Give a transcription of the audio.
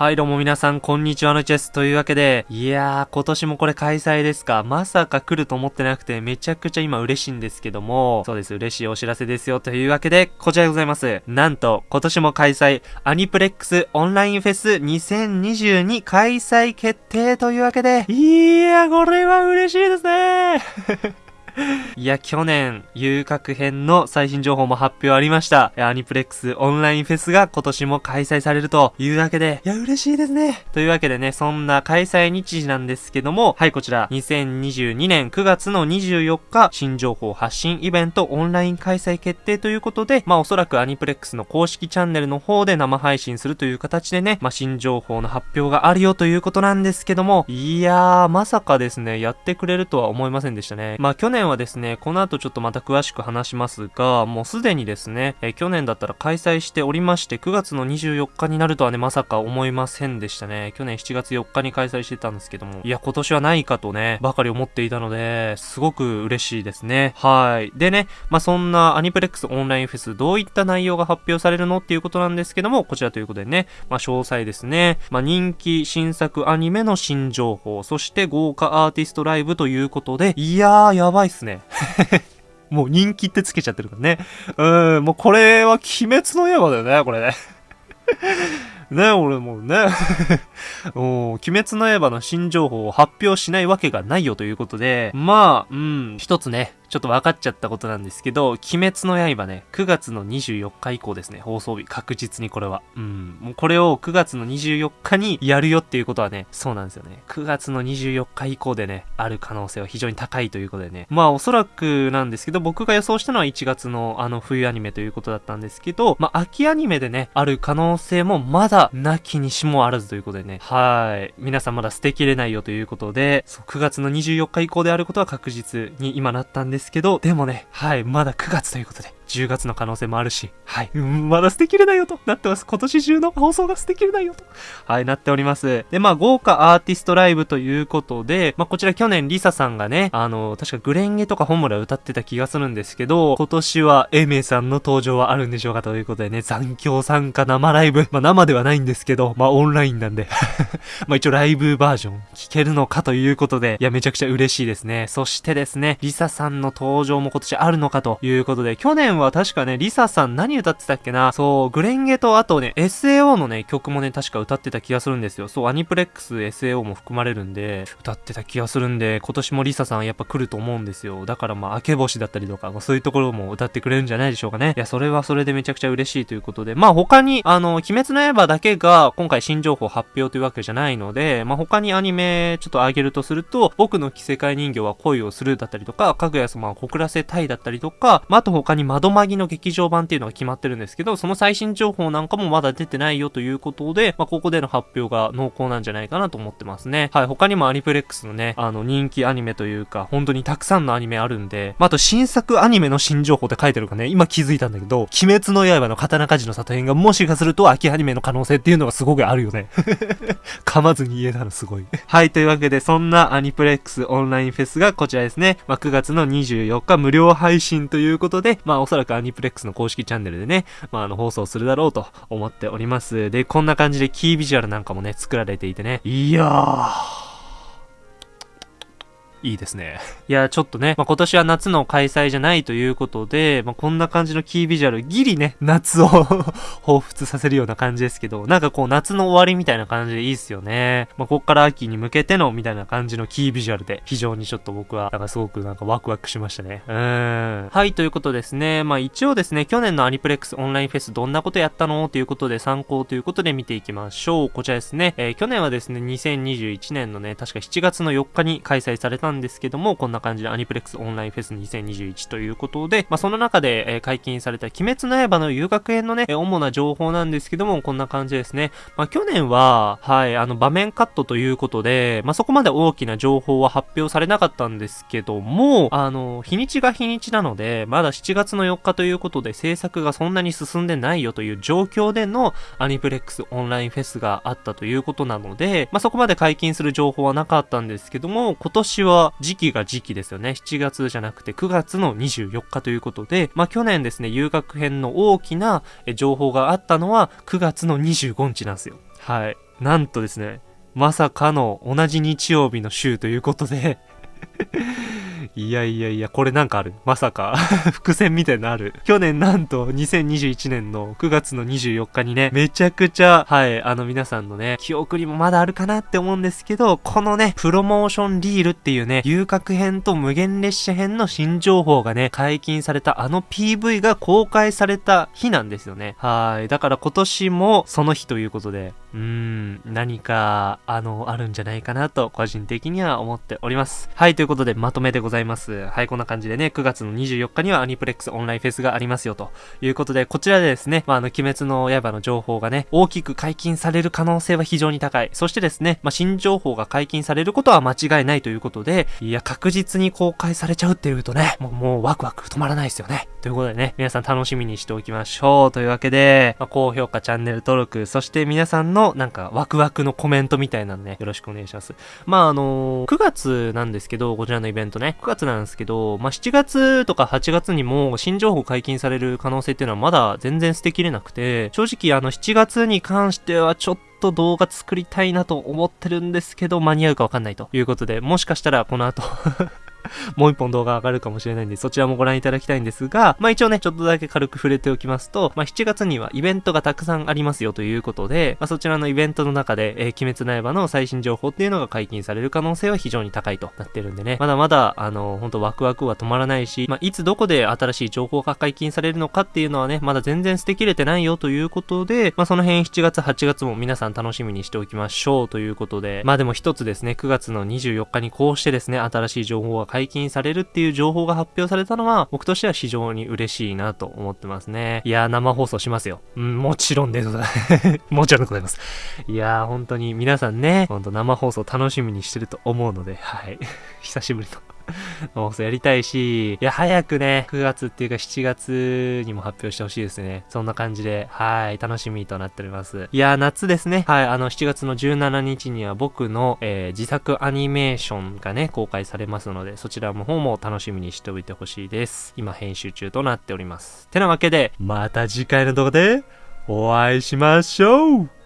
はい、どうも皆さん、こんにちはのチェス。というわけで、いやー、今年もこれ開催ですか。まさか来ると思ってなくて、めちゃくちゃ今嬉しいんですけども、そうです、嬉しいお知らせですよ。というわけで、こちらでございます。なんと、今年も開催、アニプレックスオンラインフェス2022開催決定というわけで、いやー、これは嬉しいですね いや、去年、遊郭編の最新情報も発表ありました。アニプレックスオンラインフェスが今年も開催されるというわけで、いや、嬉しいですね。というわけでね、そんな開催日時なんですけども、はい、こちら、2022年9月の24日、新情報発信イベントオンライン開催決定ということで、まあおそらくアニプレックスの公式チャンネルの方で生配信するという形でね、まあ新情報の発表があるよということなんですけども、いやー、まさかですね、やってくれるとは思いませんでしたね。まあ去年はですね、この後ちょっとまた詳しく話しますが、もうすでにですね、え去年だったら開催しておりまして、9月の24日になるとはね、まさか思いませんでしたね。去年7月4日に開催してたんですけども、いや、今年はないかとね、ばかり思っていたので、すごく嬉しいですね。はい。でね、まあ、そんなアニプレックスオンラインフェス、どういった内容が発表されるのっていうことなんですけども、こちらということでね、まあ、詳細ですね。まあ、人気新作アニメの新情報、そして豪華アーティストライブということで、いやー、やばいっすね。もう人気ってつけちゃってるからね。うん、もうこれは鬼滅の刃だよね、これね。ね、俺もうね お鬼滅の刃の新情報を発表しないわけがないよということで、まあ、うん、一つね、ちょっと分かっちゃったことなんですけど、鬼滅の刃ね、9月の24日以降ですね、放送日、確実にこれは。うん。もうこれを9月の24日にやるよっていうことはね、そうなんですよね。9月の24日以降でね、ある可能性は非常に高いということでね。まあおそらくなんですけど、僕が予想したのは1月のあの冬アニメということだったんですけど、まあ秋アニメでね、ある可能性もまだなきにしもあらずということでね。はい。皆さんまだ捨てきれないよということで、そう、9月の24日以降であることは確実に今なったんですですけど、でもね、はい、まだ9月ということで、10月の可能性もあるし、はい、うん、まだ捨てきれないよとなってます。今年中の放送が捨てきれないよと、はい、なっております。で、まあ、豪華アーティストライブということで、まあ、こちら去年リサさんがね、あの、確かグレンゲとか本村歌ってた気がするんですけど、今年はエメさんの登場はあるんでしょうかということでね、残響参加生ライブ、まあ、生ではないんですけど、まあ、オンラインなんで まあ、一応ライブバージョン聞けるのかということで、いや、めちゃくちゃ嬉しいですね。そしてですね、リサさんの登場も今年あるのかということで、去年はは確かね、リサさん何歌ってたっけな？そう、グレンゲとあとね、SAO のね、曲もね、確か歌ってた気がするんですよ。そう、アニプレックス SAO も含まれるんで、歌ってた気がするんで、今年もリサさんやっぱ来ると思うんですよ。だからまあ、明け星だったりとか、そういうところも歌ってくれるんじゃないでしょうかね。いや、それはそれでめちゃくちゃ嬉しいということで、まあ他に、あの、鬼滅の刃だけが今回新情報発表というわけじゃないので、まあ他にアニメちょっとあげるとすると、僕の着せ替え人形は恋をするだったりとか、かぐや様は告らせたいだったりとか、まああと他に窓マギの劇場版っていうのが決まってるんですけど、その最新情報なんかもまだ出てないよということで、まあ、ここでの発表が濃厚なんじゃないかなと思ってますね。はい、他にもアニプレックスのね、あの、人気アニメというか、本当にたくさんのアニメあるんで、まあ、あと新作アニメの新情報って書いてるかね、今気づいたんだけど、鬼滅の刃の刀鍛冶の里編がもしかすると秋アニメの可能性っていうのがすごくあるよね。噛まずに言えたのすごい。はい、というわけで、そんなアニプレックスオンラインフェスがこちらですね。まあ、9月の24日無料配信ということで、まあ、おそらくアニプレックスの公式チャンネルでね、まあ、あの、放送するだろうと思っております。で、こんな感じでキービジュアルなんかもね、作られていてね、いやー、いいですね。いや、ちょっとね、まあ、今年は夏の開催じゃないということで、まあ、こんな感じのキービジュアル、ギリね、夏を 彷彿させるような感じですけど、なんかこう夏の終わりみたいな感じでいいっすよね。まあ、こっから秋に向けてのみたいな感じのキービジュアルで、非常にちょっと僕は、なんかすごくなんかワクワクしましたね。うーん。はい、ということですね。まあ一応ですね、去年のアニプレックスオンラインフェスどんなことやったの？ということで参考ということで見ていきましょう。こちらですね。えー、去年はですね、2021年のね、確か7月の4日に開催されたんですけども、こんな感じでアニプレックスオンラインフェス2021ということで、まあ、その中で、えー、解禁された鬼滅の刃の遊楽園のね、えー、主な情報なんですけども、こんな感じですね。まあ、去年は、はい、あの、場面カットということで、まあ、そこまで大きな情報は発表されなかったんですけども、あの、日にちが日にちなので、まだ7月の4日ということで制作がそんなに進んでないよという状況でのアニプレックスオンラインフェスがあったということなので、まあ、そこまで解禁する情報はなかったんですけども、今年は時期が時期ですよね。7月じゃなくて9月の24日ということで、まあ、去年ですね、遊学編の大きな情報があったのは9月の25日なんですよ。はい。なんとですね、まさかの同じ日曜日の週ということでいやいやいや、これなんかある？まさか 伏線みたいなのある？去年なんと2021年の9月の24日にね、めちゃくちゃ、はい、あの皆さんのね、記憶にもまだあるかなって思うんですけど、このね、プロモーションリールっていうね、遊郭編と無限列車編の新情報がね、解禁されたあの PV が公開された日なんですよね。はい。だから今年もその日ということで、うーん、何か、あの、あるんじゃないかなと、個人的には思っております。はい、ということで、まとめでございます。はい、こんな感じでね、9月の24日にはアニプレックスオンラインフェスがありますよ、ということで、こちらでですね、まあ、あの、鬼滅の刃の情報がね、大きく解禁される可能性は非常に高い。そしてですね、まあ、新情報が解禁されることは間違いないということで、いや、確実に公開されちゃうっていうとね、もう、もうワクワク止まらないですよね。ということでね、皆さん楽しみにしておきましょう。というわけで、まあ、高評価、チャンネル登録、そして皆さんののなんかワクワクのコメントみたいなのね、よろしくお願いします。まあ、あのー、9月なんですけど、こちらのイベントね、9月なんですけど、まあ、7月とか8月にも新情報解禁される可能性っていうのはまだ全然捨てきれなくて、正直あの7月に関してはちょっとと動画作りたいなと思ってるんですけど、間に合うかわかんないということで、もしかしたらこの後 もう一本動画上がるかもしれないんで、そちらもご覧いただきたいんですが、まあ一応ね、ちょっとだけ軽く触れておきますと、まあ7月にはイベントがたくさんありますよということで、まあそちらのイベントの中で、えー、鬼滅の刃の最新情報っていうのが解禁される可能性は非常に高いとなってるんでね、まだまだ、あの、ほんとワクワクは止まらないし、まあいつどこで新しい情報が解禁されるのかっていうのはね、まだ全然捨てきれてないよということで、まあその辺7月、8月も皆さん楽しみにしておきましょうということで、まあでも一つですね、9月の24日にこうしてですね、新しい情報が解禁解禁されるっていう情報が発表されたのは、僕としては非常に嬉しいなと思ってますね。いやー、生放送しますよ。うん、もちろんでございます。もちろんでございます。いやー、本当に皆さんね、ほんと生放送楽しみにしてると思うので、はい。久しぶりの 放送やりたいし、いや、早くね、9月っていうか7月にも発表してほしいですね。そんな感じで、はい、楽しみとなっております。いや、夏ですね。はい、あの、7月の17日には僕の、えー、自作アニメーションがね、公開されますので、そちらの方も楽しみにしておいてほしいです。今、編集中となっております。てなわけで、また次回の動画で、お会いしましょう